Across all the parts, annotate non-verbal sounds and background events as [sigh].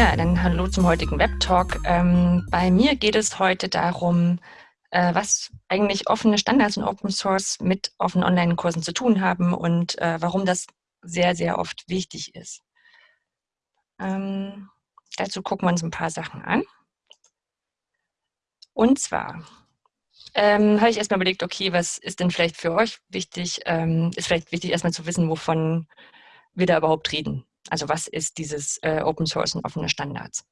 Ja, dann hallo zum heutigen Web-Talk. Ähm, bei mir geht es heute darum, äh, was eigentlich offene Standards und Open Source mit offenen Online-Kursen zu tun haben und äh, warum das sehr, sehr oft wichtig ist. Ähm, dazu gucken wir uns ein paar Sachen an. Und zwar ähm, habe ich erstmal überlegt, okay, was ist denn vielleicht für euch wichtig? Ähm, ist vielleicht wichtig, erstmal zu wissen, wovon wir da überhaupt reden. Also was ist dieses äh, Open Source und offene Standards?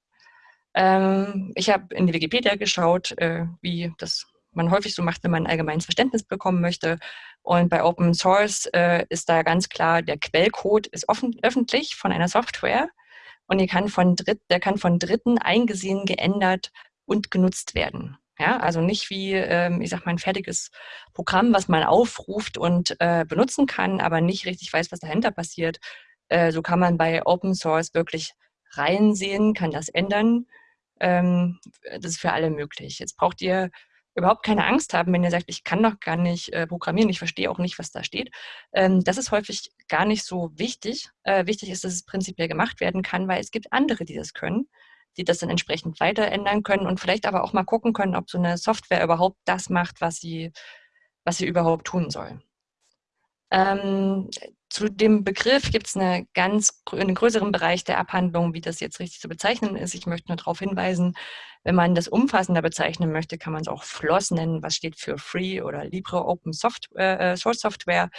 Ähm, ich habe in die Wikipedia geschaut, äh, wie das man häufig so macht, wenn man ein allgemeines Verständnis bekommen möchte. Und bei Open Source äh, ist da ganz klar, der Quellcode ist offen, öffentlich von einer Software und kann Dritt, der kann von Dritten eingesehen, geändert und genutzt werden. Ja, also nicht wie, ähm, ich sag mal, ein fertiges Programm, was man aufruft und äh, benutzen kann, aber nicht richtig weiß, was dahinter passiert. Äh, so kann man bei Open Source wirklich reinsehen, kann das ändern. Ähm, das ist für alle möglich. Jetzt braucht ihr überhaupt keine Angst haben, wenn ihr sagt, ich kann doch gar nicht äh, programmieren, ich verstehe auch nicht, was da steht. Ähm, das ist häufig gar nicht so wichtig. Äh, wichtig ist, dass es prinzipiell gemacht werden kann, weil es gibt andere, die das können, die das dann entsprechend weiter ändern können und vielleicht aber auch mal gucken können, ob so eine Software überhaupt das macht, was sie, was sie überhaupt tun soll. Ähm, zu dem Begriff gibt es eine ganz, einen größeren Bereich der Abhandlung, wie das jetzt richtig zu bezeichnen ist. Ich möchte nur darauf hinweisen, wenn man das umfassender bezeichnen möchte, kann man es auch FLOSS nennen, was steht für Free oder Libre Open Software, äh, Source Software.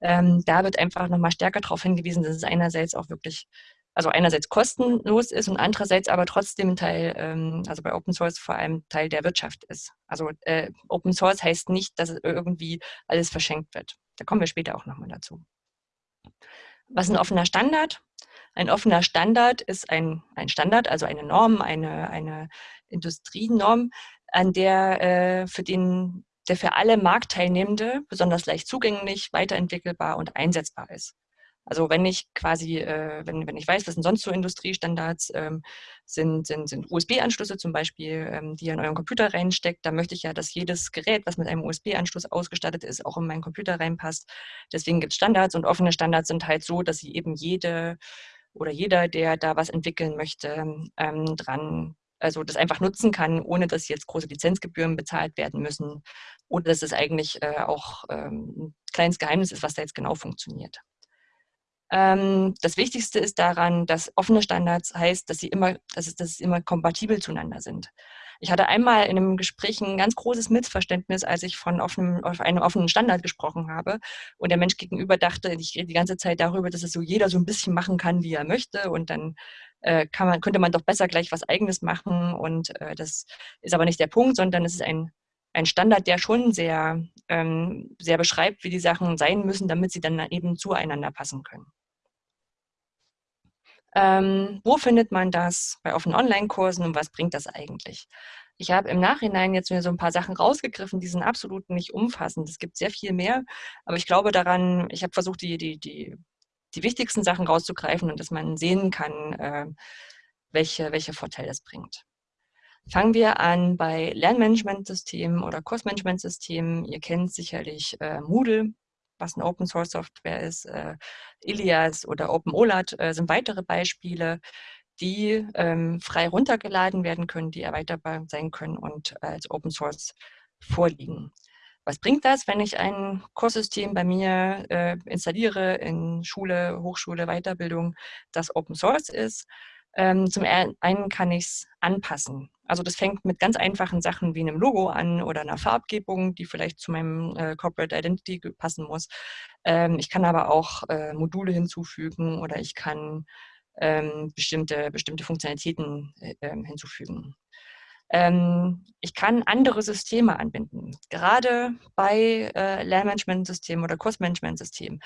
Ähm, da wird einfach nochmal stärker darauf hingewiesen, dass es einerseits auch wirklich, also einerseits kostenlos ist und andererseits aber trotzdem Teil, ähm, also bei Open Source vor allem Teil der Wirtschaft ist. Also äh, Open Source heißt nicht, dass irgendwie alles verschenkt wird. Da kommen wir später auch nochmal dazu. Was ist ein offener Standard? Ein offener Standard ist ein, ein Standard, also eine Norm, eine, eine Industrienorm, an der äh, für den der für alle Marktteilnehmende besonders leicht zugänglich, weiterentwickelbar und einsetzbar ist. Also wenn ich quasi, äh, wenn, wenn ich weiß, was sind sonst so Industriestandards, ähm, sind, sind, sind USB-Anschlüsse zum Beispiel, ähm, die ihr in euren Computer reinsteckt, da möchte ich ja, dass jedes Gerät, was mit einem USB-Anschluss ausgestattet ist, auch in meinen Computer reinpasst. Deswegen gibt es Standards und offene Standards sind halt so, dass sie eben jede oder jeder, der da was entwickeln möchte, ähm, dran also das einfach nutzen kann, ohne dass jetzt große Lizenzgebühren bezahlt werden müssen oder dass es eigentlich äh, auch ähm, ein kleines Geheimnis ist, was da jetzt genau funktioniert. Ähm, das Wichtigste ist daran, dass offene Standards heißt, dass sie immer, dass es, dass es immer kompatibel zueinander sind. Ich hatte einmal in einem Gespräch ein ganz großes Missverständnis, als ich von offenem, auf einem offenen Standard gesprochen habe und der Mensch gegenüber dachte, ich rede die ganze Zeit darüber, dass es so jeder so ein bisschen machen kann, wie er möchte und dann äh, kann man, könnte man doch besser gleich was Eigenes machen und äh, das ist aber nicht der Punkt, sondern es ist ein ein Standard, der schon sehr, ähm, sehr beschreibt, wie die Sachen sein müssen, damit sie dann eben zueinander passen können. Ähm, wo findet man das bei offenen Online-Kursen und was bringt das eigentlich? Ich habe im Nachhinein jetzt mir so ein paar Sachen rausgegriffen, die sind absolut nicht umfassend. Es gibt sehr viel mehr, aber ich glaube daran, ich habe versucht, die, die, die, die wichtigsten Sachen rauszugreifen und dass man sehen kann, äh, welche, welche Vorteile das bringt. Fangen wir an bei Lernmanagementsystemen oder Kursmanagementsystemen. Ihr kennt sicherlich äh, Moodle was eine Open Source Software ist. Äh, Ilias oder OpenOLAT äh, sind weitere Beispiele, die ähm, frei runtergeladen werden können, die erweiterbar sein können und als Open Source vorliegen. Was bringt das, wenn ich ein Kurssystem bei mir äh, installiere in Schule, Hochschule, Weiterbildung, das Open Source ist? Ähm, zum einen kann ich es anpassen. Also das fängt mit ganz einfachen Sachen wie einem Logo an oder einer Farbgebung, die vielleicht zu meinem äh, Corporate Identity passen muss. Ähm, ich kann aber auch äh, Module hinzufügen oder ich kann ähm, bestimmte, bestimmte Funktionalitäten äh, ähm, hinzufügen. Ähm, ich kann andere Systeme anbinden. Gerade bei äh, Lernmanagementsystemen oder Kursmanagementsystemen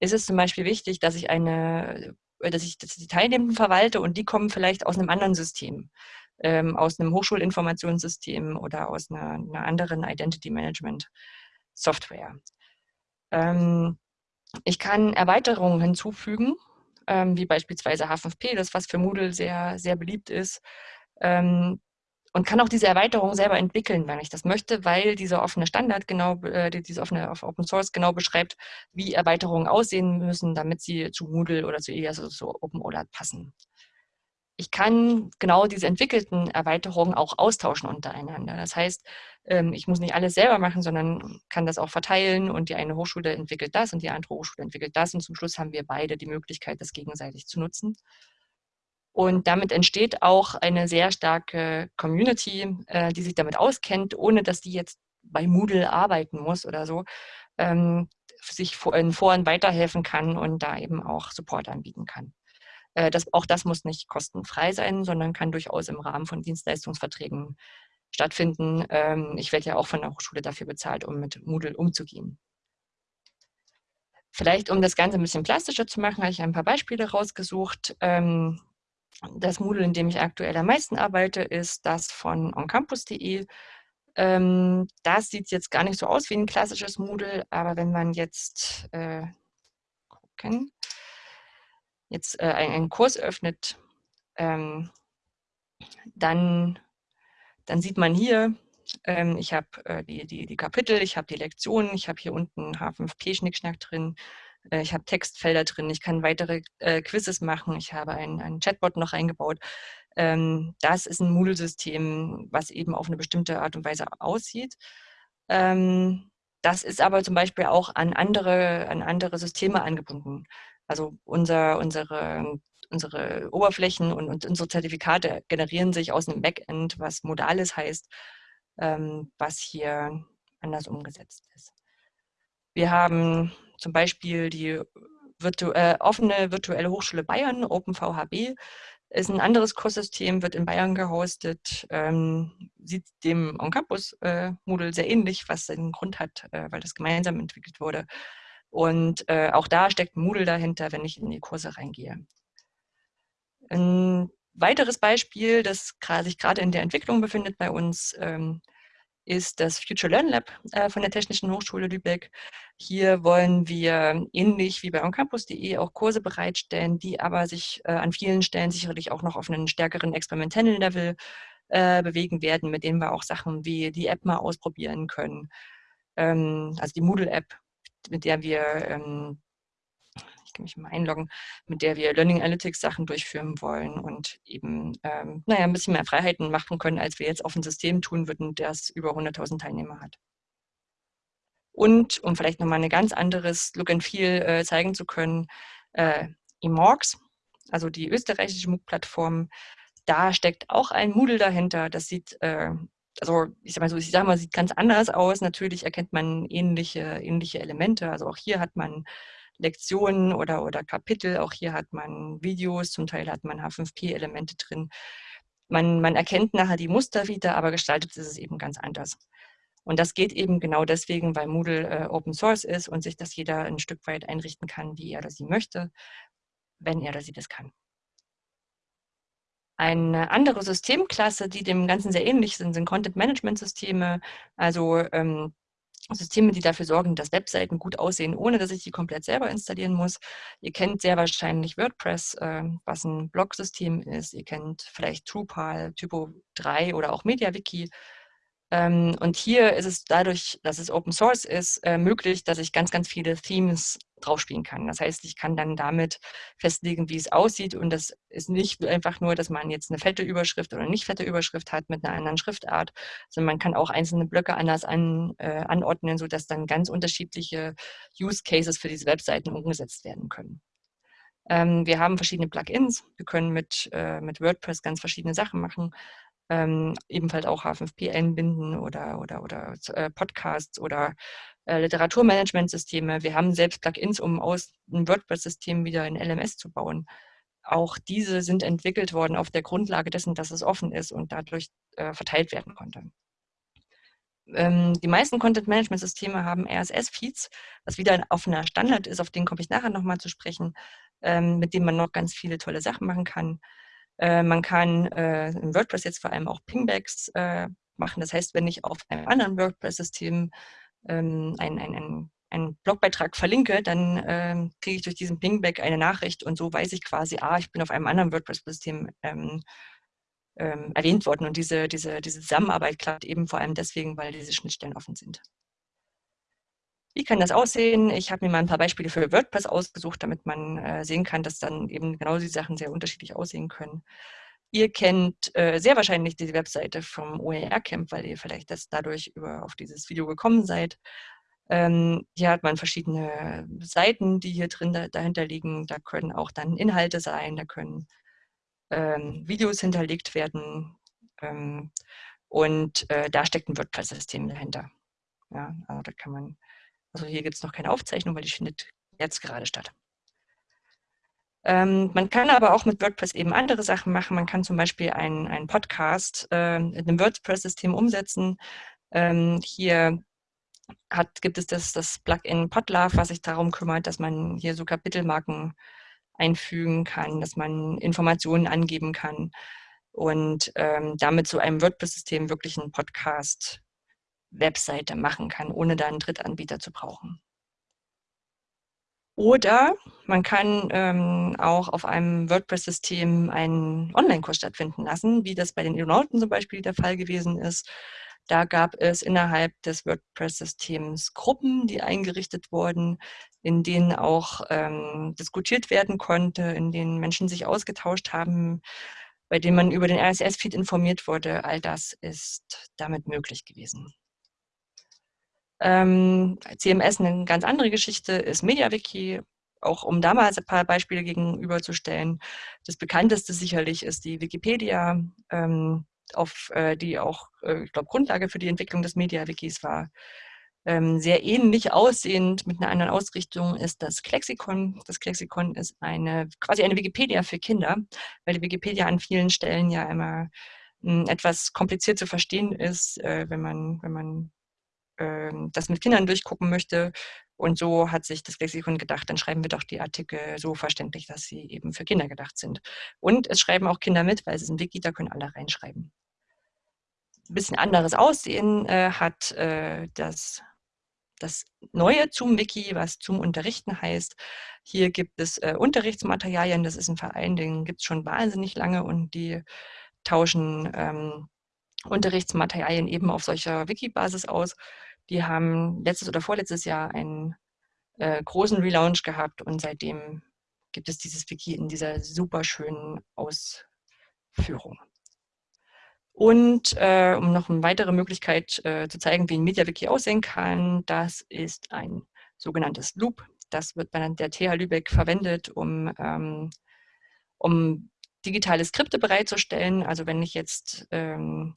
ist es zum Beispiel wichtig, dass ich eine äh, dass ich, dass die Teilnehmenden verwalte und die kommen vielleicht aus einem anderen System, ähm, aus einem Hochschulinformationssystem oder aus einer, einer anderen Identity Management Software. Ähm, ich kann Erweiterungen hinzufügen, ähm, wie beispielsweise H5P, das was für Moodle sehr, sehr beliebt ist. Ähm, und kann auch diese Erweiterung selber entwickeln, wenn ich das möchte, weil dieser offene Standard genau, äh, diese offene Open Source genau beschreibt, wie Erweiterungen aussehen müssen, damit sie zu Moodle oder zu EAS oder zu OpenOLAT passen. Ich kann genau diese entwickelten Erweiterungen auch austauschen untereinander. Das heißt, ähm, ich muss nicht alles selber machen, sondern kann das auch verteilen und die eine Hochschule entwickelt das und die andere Hochschule entwickelt das und zum Schluss haben wir beide die Möglichkeit, das gegenseitig zu nutzen. Und damit entsteht auch eine sehr starke Community, äh, die sich damit auskennt, ohne dass die jetzt bei Moodle arbeiten muss oder so, ähm, sich in Foren weiterhelfen kann und da eben auch Support anbieten kann. Äh, das, auch das muss nicht kostenfrei sein, sondern kann durchaus im Rahmen von Dienstleistungsverträgen stattfinden. Ähm, ich werde ja auch von der Hochschule dafür bezahlt, um mit Moodle umzugehen. Vielleicht, um das Ganze ein bisschen plastischer zu machen, habe ich ein paar Beispiele rausgesucht. Ähm, das Moodle, in dem ich aktuell am meisten arbeite, ist das von oncampus.de. Ähm, das sieht jetzt gar nicht so aus wie ein klassisches Moodle, aber wenn man jetzt äh, gucken, jetzt äh, einen Kurs öffnet, ähm, dann, dann sieht man hier, ähm, ich habe äh, die, die, die Kapitel, ich habe die Lektionen, ich habe hier unten H5P-Schnickschnack drin, äh, ich habe Textfelder drin, ich kann weitere äh, Quizzes machen, ich habe einen, einen Chatbot noch eingebaut. Ähm, das ist ein Moodle-System, was eben auf eine bestimmte Art und Weise aussieht. Ähm, das ist aber zum Beispiel auch an andere, an andere Systeme angebunden. Also unser, unsere, unsere Oberflächen und, und, unsere Zertifikate generieren sich aus einem Backend, was Modales heißt, ähm, was hier anders umgesetzt ist. Wir haben zum Beispiel die virtu äh, offene virtuelle Hochschule Bayern, OpenVHB, ist ein anderes Kurssystem, wird in Bayern gehostet, ähm, sieht dem On-Campus-Modul äh, sehr ähnlich, was seinen Grund hat, äh, weil das gemeinsam entwickelt wurde. Und äh, auch da steckt Moodle dahinter, wenn ich in die Kurse reingehe. Ein weiteres Beispiel, das sich gerade in der Entwicklung befindet bei uns, ähm, ist das Future Learn Lab äh, von der Technischen Hochschule Lübeck. Hier wollen wir ähnlich wie bei oncampus.de auch Kurse bereitstellen, die aber sich äh, an vielen Stellen sicherlich auch noch auf einen stärkeren experimentellen Level äh, bewegen werden, mit denen wir auch Sachen wie die App mal ausprobieren können. Ähm, also die Moodle-App mit der wir, ähm, ich kann mich mal einloggen, mit der wir Learning Analytics Sachen durchführen wollen und eben, ähm, naja, ein bisschen mehr Freiheiten machen können, als wir jetzt auf ein System tun würden, das über 100.000 Teilnehmer hat. Und um vielleicht nochmal ein ganz anderes Look and Feel äh, zeigen zu können, äh, eMorgs, also die österreichische MOOC-Plattform, da steckt auch ein Moodle dahinter. Das sieht äh, also ich sag mal so, ich sag mal, sieht ganz anders aus. Natürlich erkennt man ähnliche, ähnliche Elemente. Also auch hier hat man Lektionen oder, oder Kapitel, auch hier hat man Videos, zum Teil hat man H5P-Elemente drin. Man, man erkennt nachher die Muster wieder, aber gestaltet ist es eben ganz anders. Und das geht eben genau deswegen, weil Moodle äh, Open Source ist und sich das jeder ein Stück weit einrichten kann, wie er oder sie möchte, wenn er oder sie das kann. Eine andere Systemklasse, die dem Ganzen sehr ähnlich sind, sind Content-Management-Systeme, also ähm, Systeme, die dafür sorgen, dass Webseiten gut aussehen, ohne dass ich die komplett selber installieren muss. Ihr kennt sehr wahrscheinlich WordPress, äh, was ein Blog-System ist. Ihr kennt vielleicht Drupal, Typo 3 oder auch MediaWiki. Ähm, und hier ist es dadurch, dass es Open Source ist, äh, möglich, dass ich ganz, ganz viele Themes draufspielen kann. Das heißt, ich kann dann damit festlegen, wie es aussieht. Und das ist nicht einfach nur, dass man jetzt eine fette Überschrift oder nicht fette Überschrift hat mit einer anderen Schriftart, sondern man kann auch einzelne Blöcke anders an, äh, anordnen, sodass dann ganz unterschiedliche Use Cases für diese Webseiten umgesetzt werden können. Ähm, wir haben verschiedene Plugins. Wir können mit, äh, mit WordPress ganz verschiedene Sachen machen ähm, ebenfalls auch H5P einbinden oder, oder, oder äh, Podcasts oder äh, Literaturmanagementsysteme. Wir haben selbst Plugins, um aus einem WordPress-System wieder ein LMS zu bauen. Auch diese sind entwickelt worden auf der Grundlage dessen, dass es offen ist und dadurch äh, verteilt werden konnte. Ähm, die meisten Content-Management-Systeme haben RSS-Feeds, was wieder ein offener Standard ist, auf den komme ich nachher nochmal zu sprechen, ähm, mit dem man noch ganz viele tolle Sachen machen kann. Äh, man kann äh, in WordPress jetzt vor allem auch Pingbacks äh, machen. Das heißt, wenn ich auf einem anderen WordPress-System ähm, einen, einen, einen Blogbeitrag verlinke, dann ähm, kriege ich durch diesen Pingback eine Nachricht und so weiß ich quasi, ah, ich bin auf einem anderen WordPress-System ähm, ähm, erwähnt worden. Und diese, diese, diese Zusammenarbeit klappt eben vor allem deswegen, weil diese Schnittstellen offen sind. Wie kann das aussehen? Ich habe mir mal ein paar Beispiele für WordPress ausgesucht, damit man äh, sehen kann, dass dann eben genau die Sachen sehr unterschiedlich aussehen können. Ihr kennt äh, sehr wahrscheinlich die Webseite vom OER-Camp, weil ihr vielleicht das dadurch über, auf dieses Video gekommen seid. Ähm, hier hat man verschiedene Seiten, die hier drin da, dahinter liegen. Da können auch dann Inhalte sein, da können ähm, Videos hinterlegt werden. Ähm, und äh, da steckt ein WordPress-System dahinter. Ja, also da kann man, also hier gibt es noch keine Aufzeichnung, weil die findet jetzt gerade statt. Ähm, man kann aber auch mit WordPress eben andere Sachen machen. Man kann zum Beispiel einen, Podcast äh, in einem WordPress-System umsetzen. Ähm, hier hat, gibt es das, das Plugin Podlove, was sich darum kümmert, dass man hier so Kapitelmarken einfügen kann, dass man Informationen angeben kann und ähm, damit zu einem WordPress-System wirklich einen Podcast-Webseite machen kann, ohne da einen Drittanbieter zu brauchen. Oder man kann ähm, auch auf einem WordPress-System einen Online-Kurs stattfinden lassen, wie das bei den Aeronauten zum Beispiel der Fall gewesen ist. Da gab es innerhalb des WordPress-Systems Gruppen, die eingerichtet wurden, in denen auch ähm, diskutiert werden konnte, in denen Menschen sich ausgetauscht haben, bei denen man über den RSS-Feed informiert wurde. All das ist damit möglich gewesen. Ähm, CMS eine ganz andere Geschichte ist MediaWiki, auch um da mal ein paar Beispiele gegenüberzustellen. Das bekannteste sicherlich ist die Wikipedia, ähm, auf, äh, die auch, äh, ich glaube, Grundlage für die Entwicklung des MediaWikis war. Ähm, sehr ähnlich aussehend mit einer anderen Ausrichtung ist das Klexikon. Das Klexikon ist eine quasi eine Wikipedia für Kinder, weil die Wikipedia an vielen Stellen ja immer hm, etwas kompliziert zu verstehen ist, äh, wenn man, wenn man ähm, das mit Kindern durchgucken möchte. Und so hat sich das Lexikon gedacht, dann schreiben wir doch die Artikel so verständlich, dass sie eben für Kinder gedacht sind. Und es schreiben auch Kinder mit, weil es ist ein Wiki, da können alle reinschreiben. Ein bisschen anderes Aussehen äh, hat äh, das, das neue zum Wiki, was zum Unterrichten heißt. Hier gibt es äh, Unterrichtsmaterialien, das ist ein Verein, den gibt es schon wahnsinnig lange und die tauschen ähm, Unterrichtsmaterialien eben auf solcher Wiki-Basis aus. Die haben letztes oder vorletztes Jahr einen äh, großen Relaunch gehabt und seitdem gibt es dieses Wiki in dieser super schönen Ausführung. Und äh, um noch eine weitere Möglichkeit äh, zu zeigen, wie ein MediaWiki aussehen kann, das ist ein sogenanntes Loop. Das wird bei der TH Lübeck verwendet, um, ähm, um digitale Skripte bereitzustellen. Also wenn ich jetzt ähm,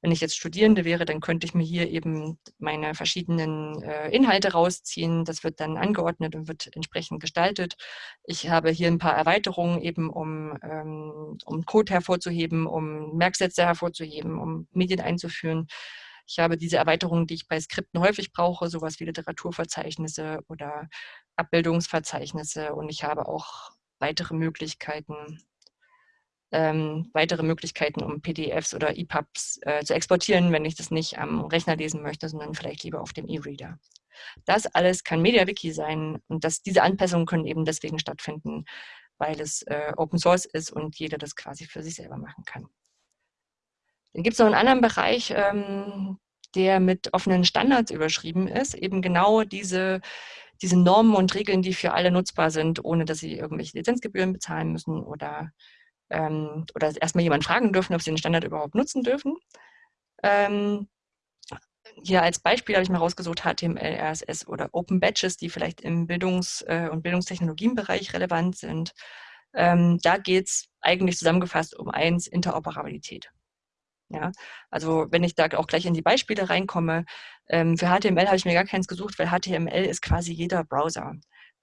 wenn ich jetzt Studierende wäre, dann könnte ich mir hier eben meine verschiedenen äh, Inhalte rausziehen. Das wird dann angeordnet und wird entsprechend gestaltet. Ich habe hier ein paar Erweiterungen eben, um, ähm, um Code hervorzuheben, um Merksätze hervorzuheben, um Medien einzuführen. Ich habe diese Erweiterungen, die ich bei Skripten häufig brauche, sowas wie Literaturverzeichnisse oder Abbildungsverzeichnisse. Und ich habe auch weitere Möglichkeiten, ähm, weitere Möglichkeiten, um PDFs oder EPUBs äh, zu exportieren, wenn ich das nicht am Rechner lesen möchte, sondern vielleicht lieber auf dem E-Reader. Das alles kann MediaWiki sein und das, diese Anpassungen können eben deswegen stattfinden, weil es äh, Open Source ist und jeder das quasi für sich selber machen kann. Dann gibt es noch einen anderen Bereich, ähm, der mit offenen Standards überschrieben ist, eben genau diese, diese Normen und Regeln, die für alle nutzbar sind, ohne dass sie irgendwelche Lizenzgebühren bezahlen müssen oder ähm, oder erstmal jemanden fragen dürfen, ob sie den Standard überhaupt nutzen dürfen. Ähm, hier als Beispiel habe ich mal rausgesucht HTML, RSS oder Open Badges, die vielleicht im Bildungs- äh, und Bildungstechnologienbereich relevant sind. Ähm, da geht es eigentlich zusammengefasst um eins, Interoperabilität. Ja, also wenn ich da auch gleich in die Beispiele reinkomme, ähm, für HTML habe ich mir gar keins gesucht, weil HTML ist quasi jeder Browser.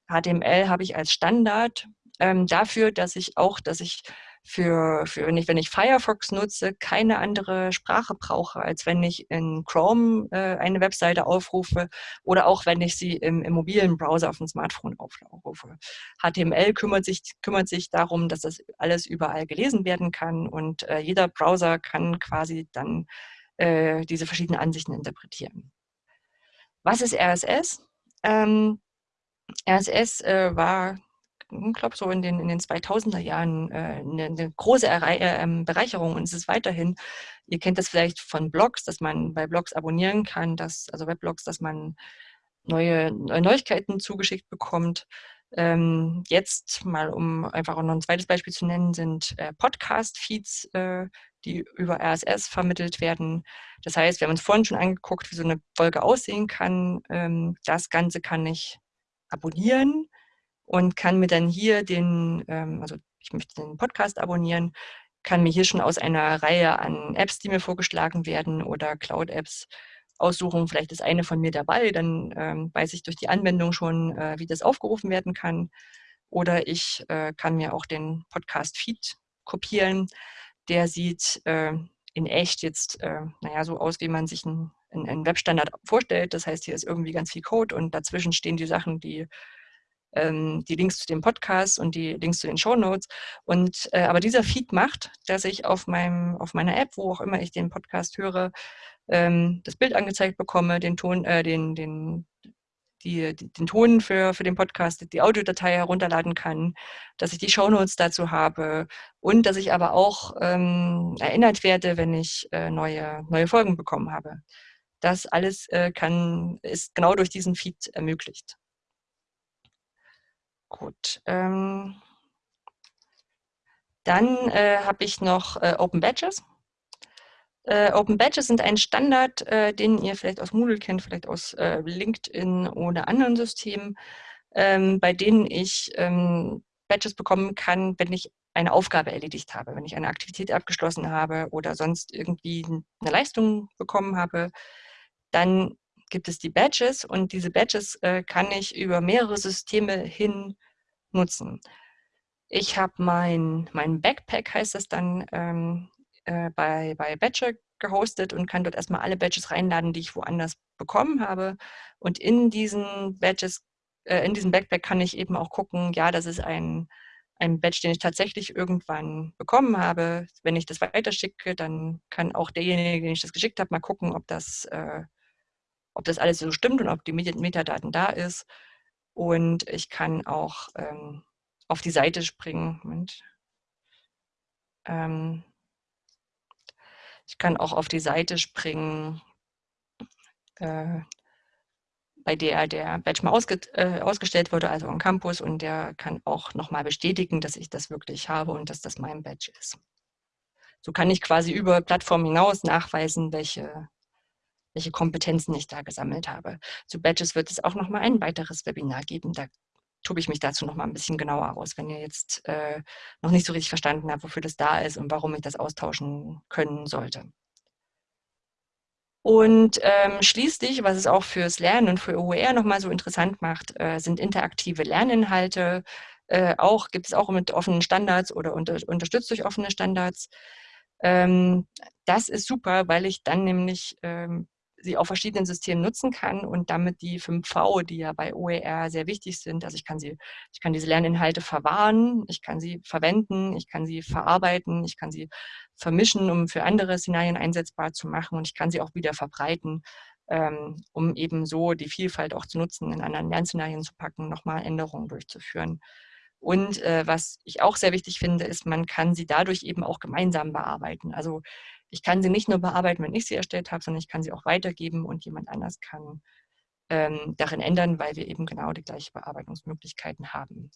HTML habe ich als Standard ähm, dafür, dass ich auch, dass ich für, für wenn, ich, wenn ich Firefox nutze, keine andere Sprache brauche, als wenn ich in Chrome äh, eine Webseite aufrufe oder auch wenn ich sie im, im mobilen Browser auf dem Smartphone aufrufe. HTML kümmert sich, kümmert sich darum, dass das alles überall gelesen werden kann und äh, jeder Browser kann quasi dann äh, diese verschiedenen Ansichten interpretieren. Was ist RSS? Ähm, RSS äh, war glaube, so in den, in den 2000er Jahren äh, eine, eine, große Errei äh, ähm, Bereicherung und es ist weiterhin. Ihr kennt das vielleicht von Blogs, dass man bei Blogs abonnieren kann, dass, also Weblogs, dass man neue, Neuigkeiten zugeschickt bekommt. Ähm, jetzt mal, um einfach noch ein zweites Beispiel zu nennen, sind äh, Podcast-Feeds, äh, die über RSS vermittelt werden. Das heißt, wir haben uns vorhin schon angeguckt, wie so eine Folge aussehen kann. Ähm, das Ganze kann ich abonnieren und kann mir dann hier den, ähm, also ich möchte den Podcast abonnieren, kann mir hier schon aus einer Reihe an Apps, die mir vorgeschlagen werden oder Cloud-Apps aussuchen. Vielleicht ist eine von mir dabei, dann ähm, weiß ich durch die Anwendung schon, äh, wie das aufgerufen werden kann. Oder ich äh, kann mir auch den Podcast-Feed kopieren. Der sieht äh, in echt jetzt, naja, so aus, wie man sich einen, einen Webstandard vorstellt. Das heißt, hier ist irgendwie ganz viel Code und dazwischen stehen die Sachen, die die Links zu dem Podcast und die Links zu den Show Notes. Und äh, aber dieser Feed macht, dass ich auf meinem auf meiner App, wo auch immer ich den Podcast höre, ähm, das Bild angezeigt bekomme, den Ton, äh, den den die, den Ton für, für den Podcast, die Audiodatei herunterladen kann, dass ich die Shownotes dazu habe und dass ich aber auch ähm, erinnert werde, wenn ich äh, neue, neue Folgen bekommen habe. Das alles äh, kann, ist genau durch diesen Feed ermöglicht. Gut. Ähm, dann äh, habe ich noch äh, Open Badges. Äh, Open Badges sind ein Standard, äh, den ihr vielleicht aus Moodle kennt, vielleicht aus äh, LinkedIn oder anderen Systemen, ähm, bei denen ich ähm, Badges bekommen kann, wenn ich eine Aufgabe erledigt habe, wenn ich eine Aktivität abgeschlossen habe oder sonst irgendwie eine Leistung bekommen habe, dann gibt es die Badges und diese Badges äh, kann ich über mehrere Systeme hin nutzen. Ich habe mein, mein Backpack, heißt das dann, ähm, äh, bei, bei Badger gehostet und kann dort erstmal alle Badges reinladen, die ich woanders bekommen habe. Und in diesen Badges, äh, in diesem Backpack kann ich eben auch gucken, ja, das ist ein, ein Badge, den ich tatsächlich irgendwann bekommen habe. Wenn ich das weiterschicke, dann kann auch derjenige, den ich das geschickt habe, mal gucken, ob das, äh, ob das alles so stimmt und ob die Metadaten da ist. Und ich kann auch ähm, auf die Seite springen. Moment. Ähm, ich kann auch auf die Seite springen, äh, bei der der Badge mal ausge, äh, ausgestellt wurde, also am Campus, und der kann auch nochmal bestätigen, dass ich das wirklich habe und dass das mein Badge ist. So kann ich quasi über Plattformen hinaus nachweisen, welche welche Kompetenzen ich da gesammelt habe. Zu Badges wird es auch noch mal ein weiteres Webinar geben. Da tobe ich mich dazu noch mal ein bisschen genauer aus, wenn ihr jetzt äh, noch nicht so richtig verstanden habt, wofür das da ist und warum ich das austauschen können sollte. Und ähm, schließlich, was es auch fürs Lernen und für OER nochmal so interessant macht, äh, sind interaktive Lerninhalte. Äh, auch gibt es auch mit offenen Standards oder unter, unterstützt durch offene Standards. Ähm, das ist super, weil ich dann nämlich ähm, sie auf verschiedenen Systemen nutzen kann und damit die 5V, die ja bei OER sehr wichtig sind, also ich kann sie, ich kann diese Lerninhalte verwahren, ich kann sie verwenden, ich kann sie verarbeiten, ich kann sie vermischen, um für andere Szenarien einsetzbar zu machen und ich kann sie auch wieder verbreiten, ähm, um eben so die Vielfalt auch zu nutzen, in anderen Lernszenarien zu packen, nochmal Änderungen durchzuführen. Und äh, was ich auch sehr wichtig finde, ist, man kann sie dadurch eben auch gemeinsam bearbeiten. Also ich kann sie nicht nur bearbeiten, wenn ich sie erstellt habe, sondern ich kann sie auch weitergeben und jemand anders kann ähm, darin ändern, weil wir eben genau die gleichen Bearbeitungsmöglichkeiten haben.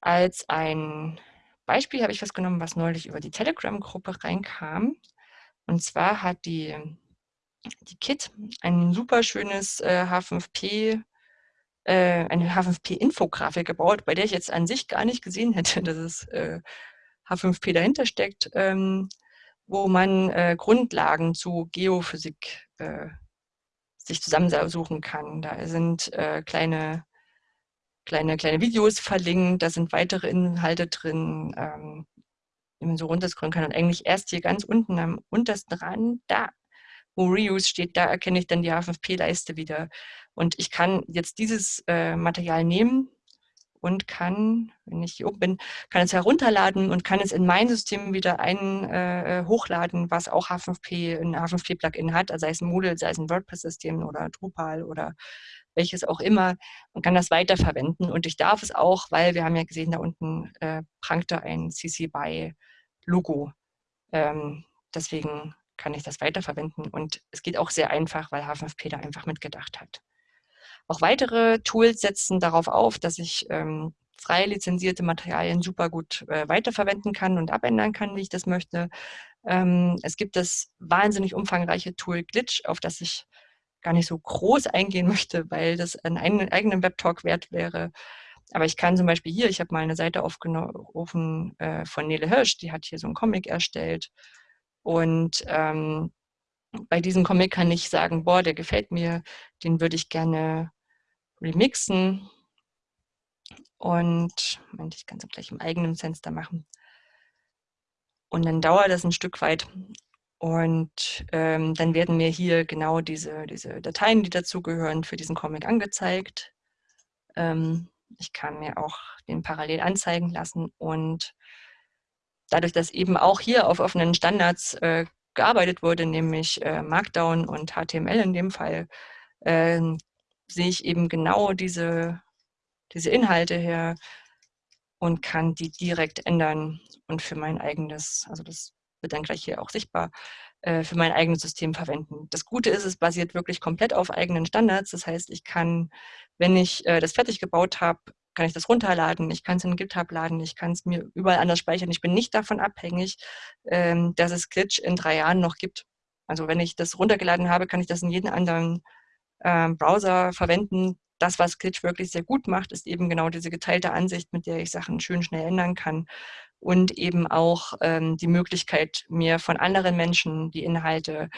Als ein Beispiel habe ich was genommen, was neulich über die Telegram-Gruppe reinkam. Und zwar hat die, die KIT ein super schönes äh, H5P äh, eine H5P-Infografik gebaut, bei der ich jetzt an sich gar nicht gesehen hätte, [laughs] dass es äh, H5P dahinter steckt. Ähm, wo man äh, Grundlagen zu Geophysik äh, sich zusammensuchen kann. Da sind äh, kleine, kleine, kleine Videos verlinkt, da sind weitere Inhalte drin, ähm, die man so runterscrollen kann. Und eigentlich erst hier ganz unten am untersten Rand, da, wo Reuse steht, da erkenne ich dann die H5P-Leiste wieder. Und ich kann jetzt dieses äh, Material nehmen, und kann, wenn ich hier oben bin, kann es herunterladen und kann es in mein System wieder ein äh, hochladen, was auch H5P, ein H5P-Plugin hat, also sei es ein Moodle, sei es ein WordPress-System oder Drupal oder welches auch immer und kann das weiterverwenden. Und ich darf es auch, weil wir haben ja gesehen, da unten äh, prangte ein CC BY Logo. Ähm, deswegen kann ich das weiterverwenden und es geht auch sehr einfach, weil H5P da einfach mitgedacht hat. Auch weitere Tools setzen darauf auf, dass ich ähm, frei lizenzierte Materialien super gut äh, weiterverwenden kann und abändern kann, wie ich das möchte. Ähm, es gibt das wahnsinnig umfangreiche Tool Glitch, auf das ich gar nicht so groß eingehen [laughs] möchte, weil das einen eigenen Webtalk wert wäre. Aber ich kann zum Beispiel hier, ich habe mal eine Seite aufgerufen äh, von Nele Hirsch, die hat hier so einen Comic erstellt. Und ähm, bei diesem Comic kann ich sagen, boah, der gefällt mir, den würde ich gerne remixen. Und, Moment, ich kann es gleich im eigenen Fenster machen. Und dann dauert das ein Stück weit. Und ähm, dann werden mir hier genau diese, diese Dateien, die dazugehören, für diesen Comic angezeigt. Ähm, ich kann mir auch den parallel anzeigen lassen. Und dadurch, dass eben auch hier auf offenen Standards äh, gearbeitet wurde, nämlich äh, Markdown und HTML in dem Fall, äh, sehe ich eben genau diese, diese Inhalte her und kann die direkt ändern und für mein eigenes, also das wird dann gleich hier auch sichtbar, äh, für mein eigenes System verwenden. Das Gute ist, es basiert wirklich komplett auf eigenen Standards. Das heißt, ich kann, wenn ich äh, das fertig gebaut habe, kann ich das runterladen, ich kann es in GitHub laden, ich kann es mir überall anders speichern. Ich bin nicht davon abhängig, ähm, dass es Glitch in drei Jahren noch gibt. Also wenn ich das runtergeladen habe, kann ich das in jedem anderen ähm, Browser verwenden. Das, was Glitch wirklich sehr gut macht, ist eben genau diese geteilte Ansicht, mit der ich Sachen schön schnell ändern kann und eben auch ähm, die Möglichkeit, mir von anderen Menschen die Inhalte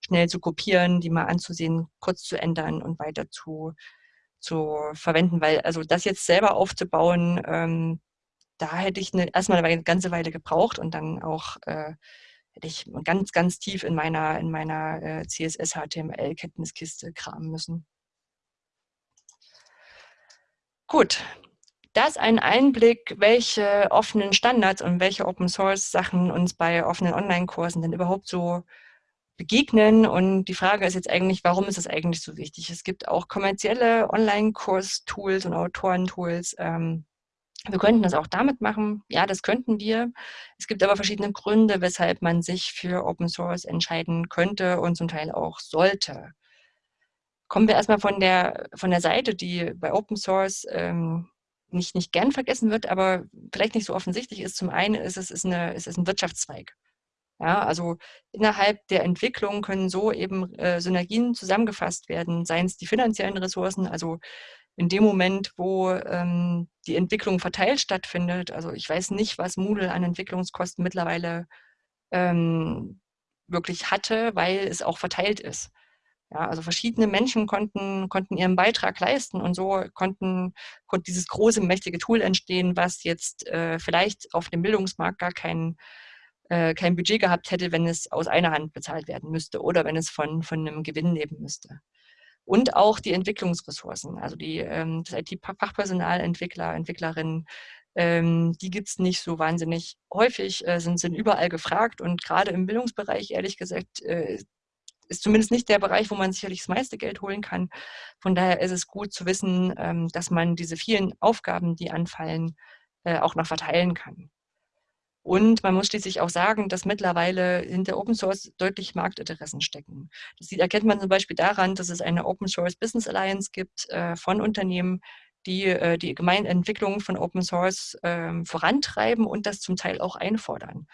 schnell zu kopieren, die mal anzusehen, kurz zu ändern und weiter zu, zu verwenden. Weil also das jetzt selber aufzubauen, ähm, da hätte ich eine, erstmal eine ganze Weile gebraucht und dann auch äh, hätte ich ganz, ganz tief in meiner, in meiner äh, CSS-HTML-Kenntniskiste kramen müssen. Gut, das ein Einblick, welche offenen Standards und welche Open-Source-Sachen uns bei offenen Online-Kursen denn überhaupt so begegnen. Und die Frage ist jetzt eigentlich, warum ist es eigentlich so wichtig? Es gibt auch kommerzielle Online-Kurs-Tools und Autoren-Tools, ähm, wir könnten das auch damit machen. Ja, das könnten wir. Es gibt aber verschiedene Gründe, weshalb man sich für Open Source entscheiden könnte und zum Teil auch sollte. Kommen wir erstmal von der, von der Seite, die bei Open Source ähm, nicht, nicht gern vergessen wird, aber vielleicht nicht so offensichtlich ist. Zum einen ist es ist eine, ist es ein Wirtschaftszweig. Ja, also innerhalb der Entwicklung können so eben äh, Synergien zusammengefasst werden, seien es die finanziellen Ressourcen, also in dem Moment, wo ähm, die Entwicklung verteilt stattfindet, also ich weiß nicht, was Moodle an Entwicklungskosten mittlerweile ähm, wirklich hatte, weil es auch verteilt ist. Ja, also verschiedene Menschen konnten, konnten ihren Beitrag leisten und so konnten, konnte dieses große, mächtige Tool entstehen, was jetzt äh, vielleicht auf dem Bildungsmarkt gar kein, äh, kein Budget gehabt hätte, wenn es aus einer Hand bezahlt werden müsste oder wenn es von, von einem Gewinn leben müsste und auch die Entwicklungsressourcen, also die, ähm, das IT-Fachpersonal, Entwickler, Entwicklerinnen, ähm, die gibt es nicht so wahnsinnig häufig, äh, sind, sind überall gefragt und gerade im Bildungsbereich, ehrlich gesagt, äh, ist zumindest nicht der Bereich, wo man sicherlich das meiste Geld holen kann. Von daher ist es gut zu wissen, ähm, dass man diese vielen Aufgaben, die anfallen, äh, auch noch verteilen kann. Und man muss schließlich auch sagen, dass mittlerweile hinter Open Source deutlich Marktinteressen stecken. Das erkennt man zum Beispiel daran, dass es eine Open Source Business Alliance gibt äh, von Unternehmen, die äh, die Gemeinentwicklung von Open Source ähm, vorantreiben und das zum Teil auch einfordern.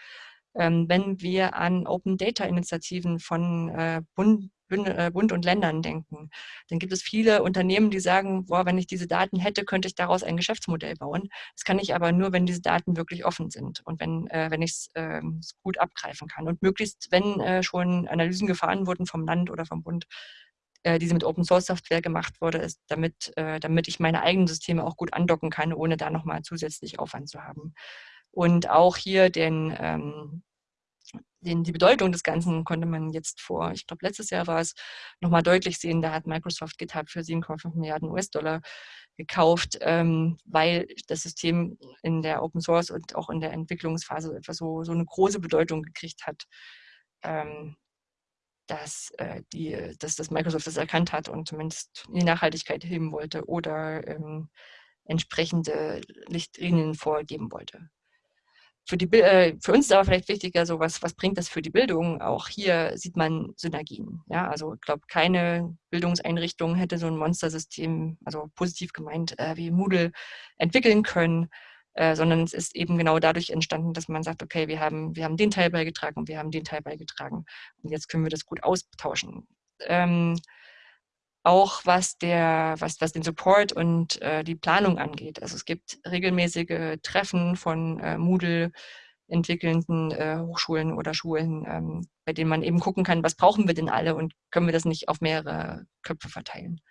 Ähm, wenn wir an Open Data Initiativen von äh, Bund, Bund und Ländern denken, dann gibt es viele Unternehmen, die sagen, boah, wenn ich diese Daten hätte, könnte ich daraus ein Geschäftsmodell bauen. Das kann ich aber nur, wenn diese Daten wirklich offen sind und wenn, äh, wenn ich es äh, gut abgreifen kann. Und möglichst, wenn äh, schon Analysen gefahren wurden vom Land oder vom Bund, äh, diese mit Open Source Software gemacht wurde, ist, damit, äh, damit ich meine eigenen Systeme auch gut andocken kann, ohne da nochmal zusätzlich Aufwand zu haben. Und auch hier den ähm, den, die Bedeutung des Ganzen konnte man jetzt vor, ich glaube letztes Jahr war es, nochmal deutlich sehen. Da hat Microsoft GitHub für 7,5 Milliarden US-Dollar gekauft, ähm, weil das System in der Open Source und auch in der Entwicklungsphase etwas so, so eine große Bedeutung gekriegt hat, ähm, dass, äh, die, dass das Microsoft das erkannt hat und zumindest die Nachhaltigkeit heben wollte oder ähm, entsprechende Lichtlinien vorgeben wollte. Für, die, äh, für uns ist aber vielleicht wichtiger, so was, was bringt das für die Bildung? Auch hier sieht man Synergien. Ja? Also ich glaube, keine Bildungseinrichtung hätte so ein Monstersystem, also positiv gemeint, äh, wie Moodle entwickeln können, äh, sondern es ist eben genau dadurch entstanden, dass man sagt, okay, wir haben, wir haben den Teil beigetragen und wir haben den Teil beigetragen und jetzt können wir das gut austauschen. Ähm, auch was, der, was, was den Support und äh, die Planung angeht. Also es gibt regelmäßige Treffen von äh, Moodle entwickelnden äh, Hochschulen oder Schulen, ähm, bei denen man eben gucken kann, was brauchen wir denn alle und können wir das nicht auf mehrere Köpfe verteilen.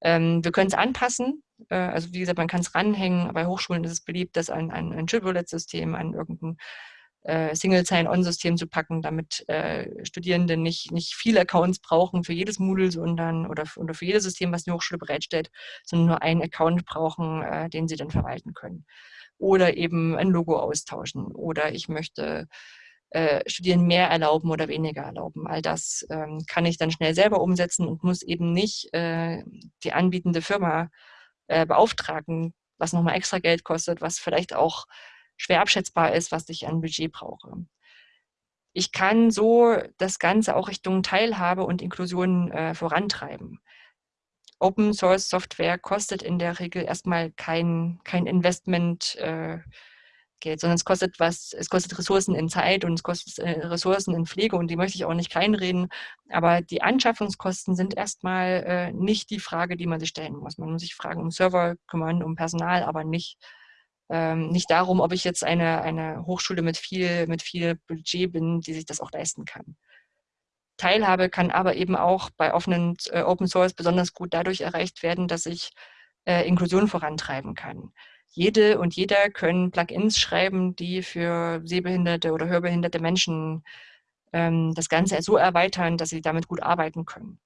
Ähm, wir können es anpassen, äh, also wie gesagt, man kann es ranhängen. Bei Hochschulen ist es beliebt, das an, an ein Chiplet-System, an irgendein äh, Single Sign-On-System zu packen, damit äh, Studierende nicht, nicht viele Accounts brauchen für jedes Moodle, sondern oder, oder für jedes System, was die Hochschule bereitstellt, sondern nur einen Account brauchen, äh, den sie dann verwalten können. Oder eben ein Logo austauschen. Oder ich möchte äh, Studieren mehr erlauben oder weniger erlauben. All das ähm, kann ich dann schnell selber umsetzen und muss eben nicht äh, die anbietende Firma äh, beauftragen, was nochmal extra Geld kostet, was vielleicht auch schwer abschätzbar ist, was ich an Budget brauche. Ich kann so das Ganze auch Richtung Teilhabe und Inklusion äh, vorantreiben. Open Source Software kostet in der Regel erstmal kein, kein Investment äh, Geld, sondern es kostet was, es kostet Ressourcen in Zeit und es kostet äh, Ressourcen in Pflege und die möchte ich auch nicht kleinreden. Aber die Anschaffungskosten sind erstmal äh, nicht die Frage, die man sich stellen muss. Man muss sich fragen um Server kümmern, um Personal, aber nicht ähm, nicht darum, ob ich jetzt eine, eine Hochschule mit viel, mit viel Budget bin, die sich das auch leisten kann. Teilhabe kann aber eben auch bei offenen äh, Open Source besonders gut dadurch erreicht werden, dass ich äh, Inklusion vorantreiben kann. Jede und jeder können Plugins schreiben, die für sehbehinderte oder hörbehinderte Menschen ähm, das Ganze so erweitern, dass sie damit gut arbeiten können.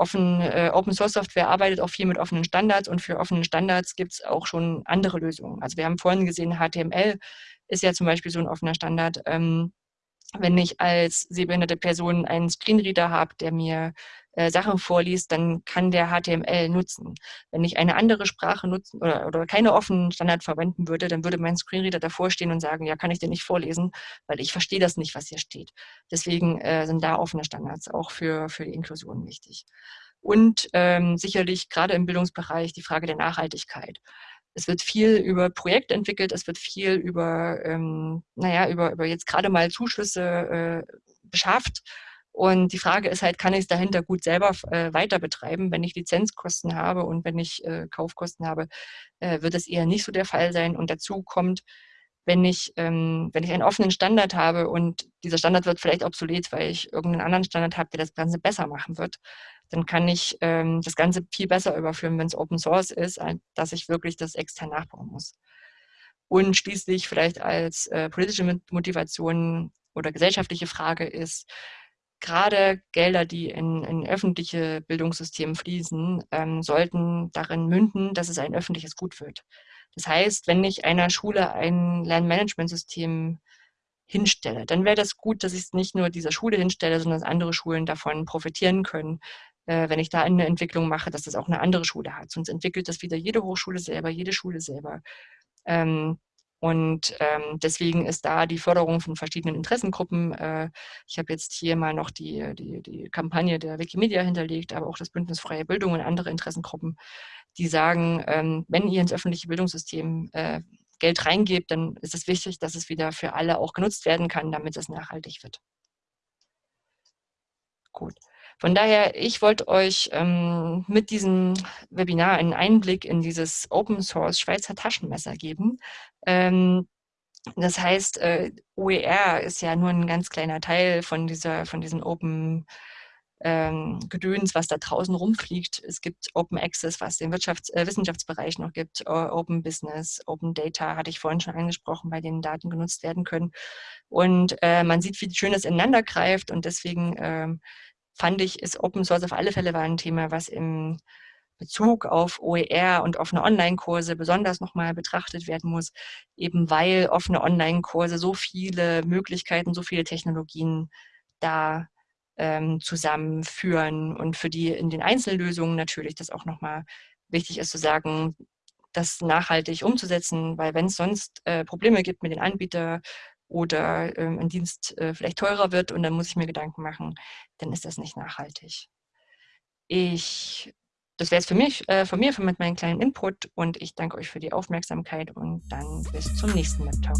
Offen, äh, Open Source Software arbeitet auch viel mit offenen Standards und für offene Standards gibt es auch schon andere Lösungen. Also wir haben vorhin gesehen, HTML ist ja zum Beispiel so ein offener Standard. Ähm, wenn ich als sehbehinderte Person einen Screenreader habe, der mir äh, Sachen vorliest, dann kann der HTML nutzen. Wenn ich eine andere Sprache nutzen oder, oder keine offenen Standard verwenden würde, dann würde mein Screenreader davor stehen und sagen, ja, kann ich dir nicht vorlesen, weil ich verstehe das nicht, was hier steht. Deswegen äh, sind da offene Standards auch für, für die Inklusion wichtig. Und ähm, sicherlich gerade im Bildungsbereich die Frage der Nachhaltigkeit. Es wird viel über Projekte entwickelt, es wird viel über, ähm, naja, über, über jetzt gerade mal Zuschüsse äh, beschafft und die Frage ist halt, kann ich es dahinter gut selber äh, weiter betreiben? Wenn ich Lizenzkosten habe und wenn ich äh, Kaufkosten habe, äh, wird es eher nicht so der Fall sein. Und dazu kommt, wenn ich, ähm, wenn ich einen offenen Standard habe und dieser Standard wird vielleicht obsolet, weil ich irgendeinen anderen Standard habe, der das Ganze besser machen wird, dann kann ich ähm, das Ganze viel besser überführen, wenn es Open Source ist, dass ich wirklich das extern nachbauen muss. Und schließlich vielleicht als äh, politische Motivation oder gesellschaftliche Frage ist, gerade Gelder, die in, in öffentliche Bildungssysteme fließen, ähm, sollten darin münden, dass es ein öffentliches Gut wird. Das heißt, wenn ich einer Schule ein Lernmanagementsystem hinstelle, dann wäre das gut, dass ich es nicht nur dieser Schule hinstelle, sondern dass andere Schulen davon profitieren können, äh, wenn ich da eine Entwicklung mache, dass das auch eine andere Schule hat. Sonst entwickelt das wieder jede Hochschule selber, jede Schule selber. Ähm, und ähm, deswegen ist da die Förderung von verschiedenen Interessengruppen. Äh, ich habe jetzt hier mal noch die, die, die Kampagne der Wikimedia hinterlegt, aber auch das Bündnis Freie Bildung und andere Interessengruppen, die sagen, ähm, wenn ihr ins öffentliche Bildungssystem äh, Geld reingebt, dann ist es wichtig, dass es wieder für alle auch genutzt werden kann, damit es nachhaltig wird. Gut. Von daher, ich wollte euch ähm, mit diesem Webinar einen Einblick in dieses Open Source Schweizer Taschenmesser geben. Ähm, das heißt, äh, OER ist ja nur ein ganz kleiner Teil von dieser, von diesen Open ähm, Gedöns, was da draußen rumfliegt. Es gibt Open Access, was den Wirtschafts-, äh, Wissenschaftsbereich noch gibt, Open Business, Open Data, hatte ich vorhin schon angesprochen, bei denen Daten genutzt werden können. Und äh, man sieht, wie schön das ineinander greift und deswegen ähm, fand ich, ist Open Source auf alle Fälle war ein Thema, was im Bezug auf OER und offene Online-Kurse besonders nochmal betrachtet werden muss, eben weil offene Online-Kurse so viele Möglichkeiten, so viele Technologien da ähm, zusammenführen und für die in den Einzellösungen natürlich das auch nochmal wichtig ist zu sagen, das nachhaltig umzusetzen, weil wenn es sonst äh, Probleme gibt mit den Anbietern oder ähm, ein Dienst äh, vielleicht teurer wird und dann muss ich mir Gedanken machen, dann ist das nicht nachhaltig. Ich, das wäre es für mich, äh, von mir, mit meinem kleinen Input und ich danke euch für die Aufmerksamkeit und dann bis zum nächsten Web Talk.